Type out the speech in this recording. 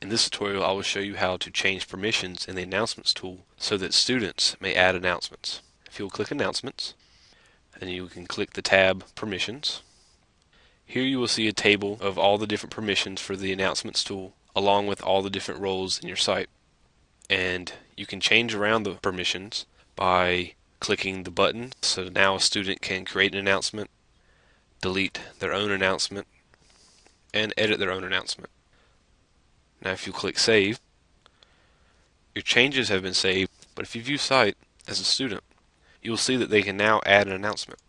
In this tutorial I will show you how to change permissions in the Announcements tool so that students may add announcements. If you will click Announcements, and you can click the tab Permissions. Here you will see a table of all the different permissions for the Announcements tool along with all the different roles in your site. And you can change around the permissions by clicking the button so now a student can create an announcement, delete their own announcement, and edit their own announcement. Now if you click Save, your changes have been saved, but if you view Site as a student, you will see that they can now add an announcement.